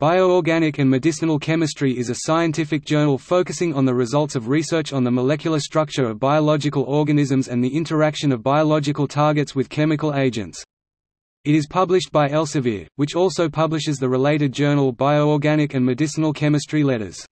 Bioorganic and Medicinal Chemistry is a scientific journal focusing on the results of research on the molecular structure of biological organisms and the interaction of biological targets with chemical agents. It is published by Elsevier, which also publishes the related journal Bioorganic and Medicinal Chemistry Letters.